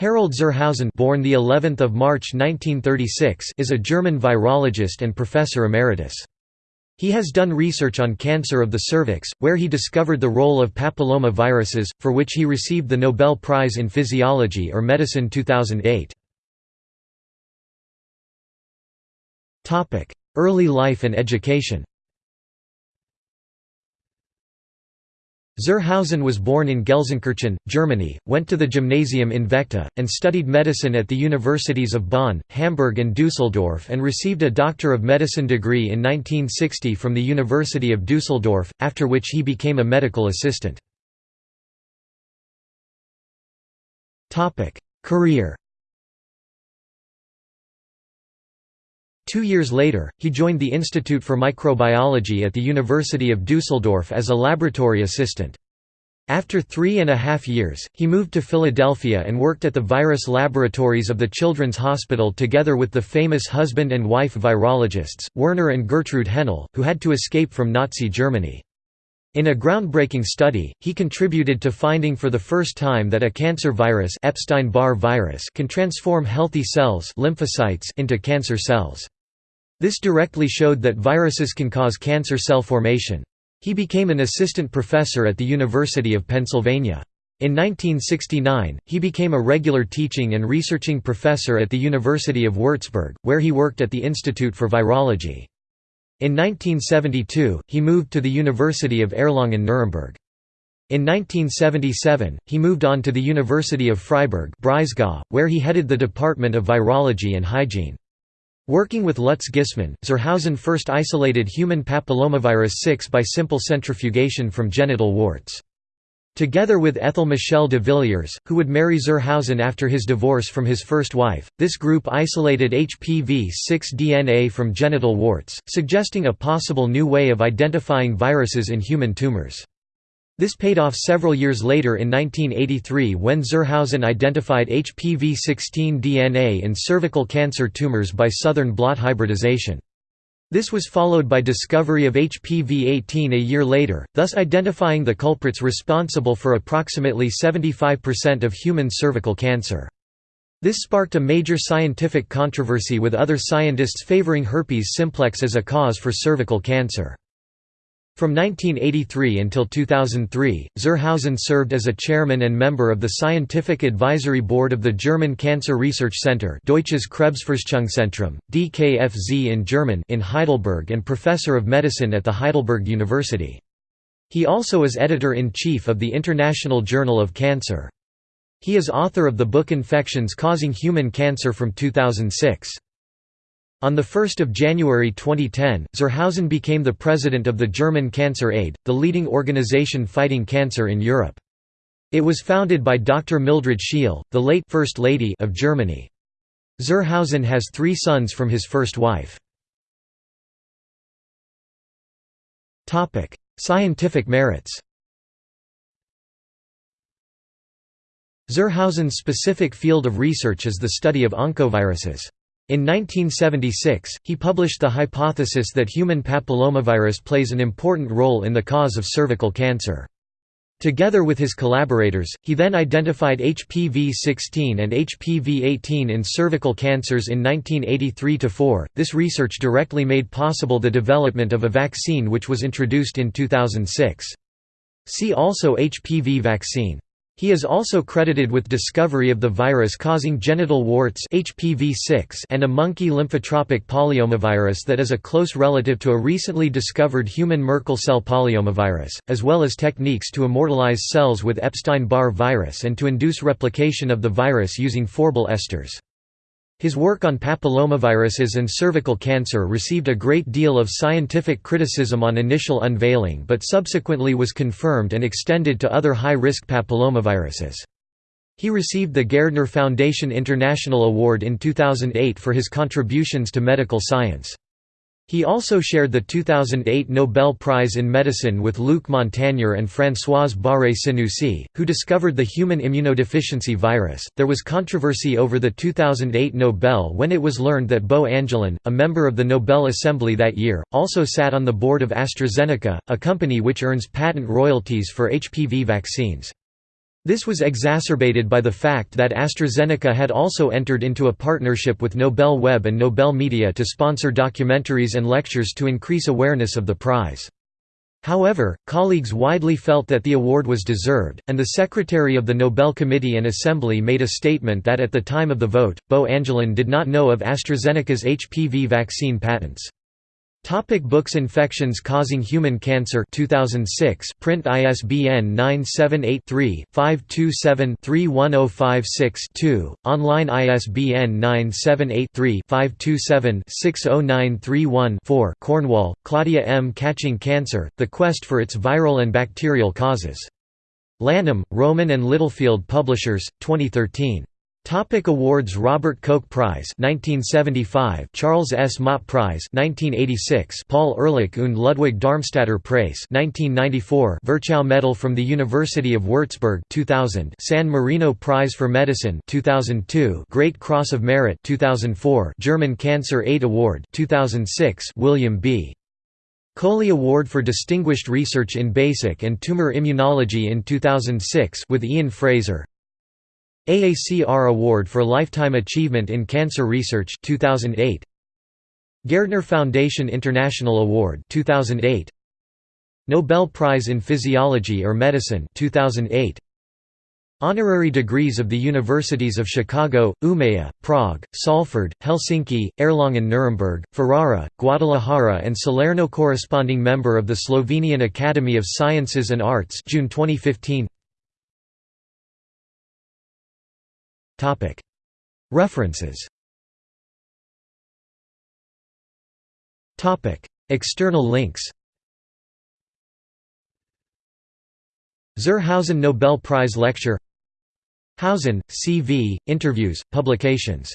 Harald zur Hausen born the 11th of March 1936 is a German virologist and professor emeritus. He has done research on cancer of the cervix, where he discovered the role of papilloma viruses, for which he received the Nobel Prize in Physiology or Medicine 2008. Early life and education Zur Hausen was born in Gelsenkirchen, Germany, went to the gymnasium in Vechta, and studied medicine at the universities of Bonn, Hamburg and Dusseldorf and received a Doctor of Medicine degree in 1960 from the University of Dusseldorf, after which he became a medical assistant. Career Two years later, he joined the Institute for Microbiology at the University of Dusseldorf as a laboratory assistant. After three and a half years, he moved to Philadelphia and worked at the virus laboratories of the Children's Hospital together with the famous husband and wife virologists, Werner and Gertrude Henle, who had to escape from Nazi Germany. In a groundbreaking study, he contributed to finding for the first time that a cancer virus Epstein-Barr virus can transform healthy cells lymphocytes into cancer cells. This directly showed that viruses can cause cancer cell formation. He became an assistant professor at the University of Pennsylvania. In 1969, he became a regular teaching and researching professor at the University of Würzburg, where he worked at the Institute for Virology. In 1972, he moved to the University of Erlangen-Nuremberg. In 1977, he moved on to the University of Freiburg where he headed the Department of Virology and Hygiene. Working with Lutz Gissmann, zur Hausen first isolated human papillomavirus 6 by simple centrifugation from genital warts. Together with Ethel Michel de Villiers, who would marry zur Hausen after his divorce from his first wife, this group isolated HPV-6 DNA from genital warts, suggesting a possible new way of identifying viruses in human tumors. This paid off several years later in 1983 when zur Hausen identified HPV-16 DNA in cervical cancer tumors by southern blot hybridization. This was followed by discovery of HPV-18 a year later, thus identifying the culprits responsible for approximately 75% of human cervical cancer. This sparked a major scientific controversy with other scientists favoring herpes simplex as a cause for cervical cancer. From 1983 until 2003, zur Hausen served as a chairman and member of the Scientific Advisory Board of the German Cancer Research Center Deutsches Krebsforschungszentrum, DKFZ in German in Heidelberg and professor of medicine at the Heidelberg University. He also is editor-in-chief of the International Journal of Cancer. He is author of the book Infections Causing Human Cancer from 2006. On 1 January 2010, zur Hausen became the president of the German Cancer Aid, the leading organization fighting cancer in Europe. It was founded by Dr. Mildred Scheel, the late First Lady of Germany. Zur Hausen has three sons from his first wife. Scientific merits Zur Hausen's specific field of research is the study of oncoviruses. In 1976, he published the hypothesis that human papillomavirus plays an important role in the cause of cervical cancer. Together with his collaborators, he then identified HPV-16 and HPV-18 in cervical cancers in 1983–4. This research directly made possible the development of a vaccine which was introduced in 2006. See also HPV vaccine. He is also credited with discovery of the virus causing genital warts HPV-6 and a monkey lymphotropic polyomavirus that is a close relative to a recently discovered human Merkel cell polyomavirus, as well as techniques to immortalize cells with Epstein-Barr virus and to induce replication of the virus using phorbol esters. His work on papillomaviruses and cervical cancer received a great deal of scientific criticism on initial unveiling but subsequently was confirmed and extended to other high-risk papillomaviruses. He received the Gairdner Foundation International Award in 2008 for his contributions to medical science. He also shared the 2008 Nobel Prize in Medicine with Luc Montagnier and Françoise Barré-Sinoussi, who discovered the human immunodeficiency virus. There was controversy over the 2008 Nobel when it was learned that Bo Angelin, a member of the Nobel Assembly that year, also sat on the board of AstraZeneca, a company which earns patent royalties for HPV vaccines. This was exacerbated by the fact that AstraZeneca had also entered into a partnership with Nobel Web and Nobel Media to sponsor documentaries and lectures to increase awareness of the prize. However, colleagues widely felt that the award was deserved, and the secretary of the Nobel Committee and Assembly made a statement that at the time of the vote, Bo Angelin did not know of AstraZeneca's HPV vaccine patents. Topic books Infections Causing Human Cancer 2006 print ISBN 978-3-527-31056-2, online ISBN 978-3-527-60931-4 Cornwall, Claudia M. Catching Cancer, The Quest for Its Viral and Bacterial Causes. Lanham, Rowman and Littlefield Publishers, 2013. Topic awards Robert Koch Prize 1975 Charles S. Mott Prize 1986 Paul Ehrlich und Ludwig Darmstadter Preis 1994 Virchow Medal from the University of Würzburg 2000 San Marino Prize for Medicine 2002 Great Cross of Merit 2004 German Cancer Aid Award 2006 William B. Coley Award for Distinguished Research in Basic and Tumor Immunology in 2006 with Ian Fraser AACR Award for Lifetime Achievement in Cancer Research 2008 Gairdner Foundation International Award 2008 Nobel Prize in Physiology or Medicine 2008 Honorary degrees of the Universities of Chicago, Umeå, Prague, Salford, Helsinki, Erlangen-Nuremberg, Ferrara, Guadalajara and Salerno Corresponding member of the Slovenian Academy of Sciences and Arts June 2015 References External links Zur Hausen Nobel Prize Lecture Hausen, C. V., Interviews, Publications